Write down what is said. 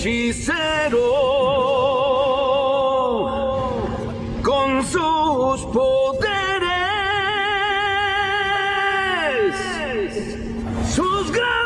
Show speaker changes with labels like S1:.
S1: hechicero con sus poderes, sus grandes.